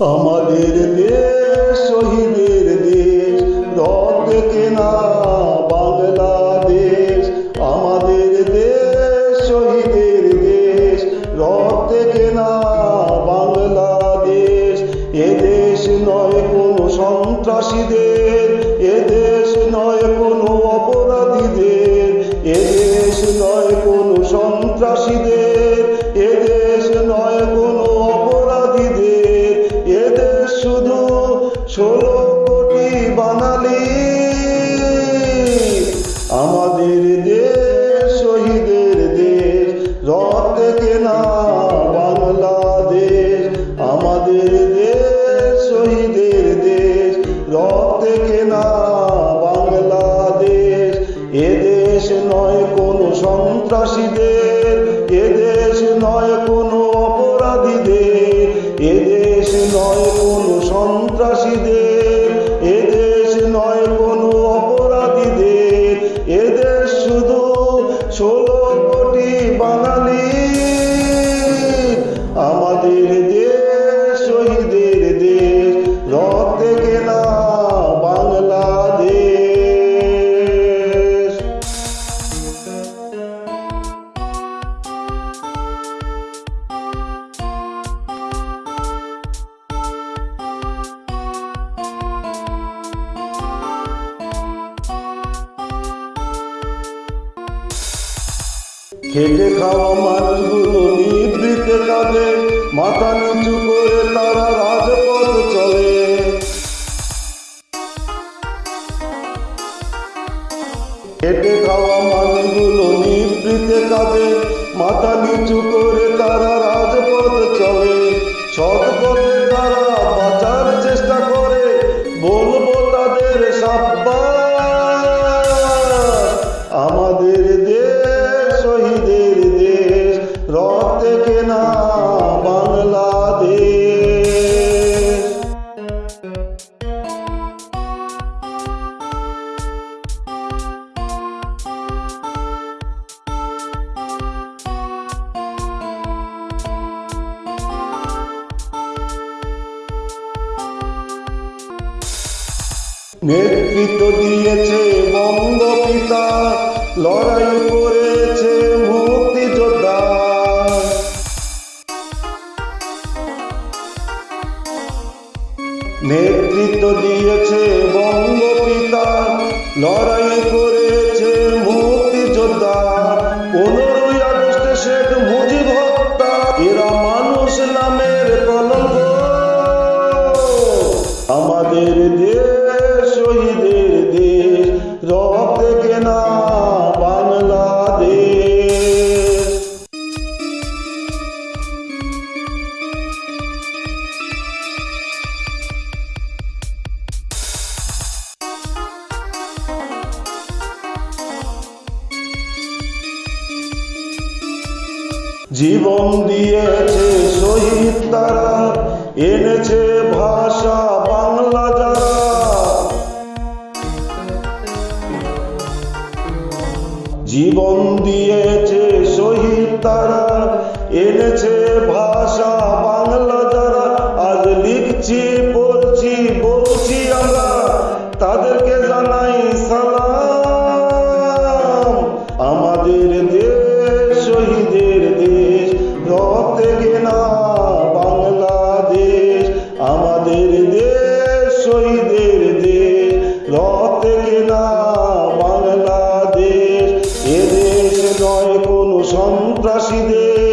আমাদের দেশ, শহীদের দেশ, রক্তে কেনা বাংলাদেশ, আমাদের দেশ, শহীদের দেশ, রক্তে কেনা বাংলাদেশ। এদেশ নয় কোনো সন্ত্রাসীদের এদেশ নয় ষোলো কোটি বাঙালি, আমাদের দেশ, শহীদের দেশ, রক্তে কেনা বাংলাদেশ, আমাদের দেশ, শহীদের দেশ, রক্তে কেনা বাংলাদেশ। এদেশ নয় কোনো সন্ত্রাসীদের এদেশ নয় কোনো অপরাধীদের। ষোলো খেটে খাওয়া মানুষগুলো নিবৃত্তে কাঁদে, মাথা নিচু করে তারা রাজপথ চলে। খেটে খাওয়া মানুষগুলো নিবৃত্তে কাঁদে, মাথা নিচু করে নেতৃত্ব দিয়েছে বঙ্গপিতা লড়াই করেছে নেতৃত্ব দিয়েছে বঙ্গপিতা লড়াই করেছে মুক্তিযোদ্ধা। পনেরোই আগস্টে শেখ মুজিব হত্যা, এরা মানুষ নামের কলঙ্ক। আমাদের দেশ শহীদের দেশ কেনা জীবন দিয়েছে শহীদ তারা এনেছে ভাষা তারা এনেছে ভাষা নয় কোনো সন্ত্রাসীদের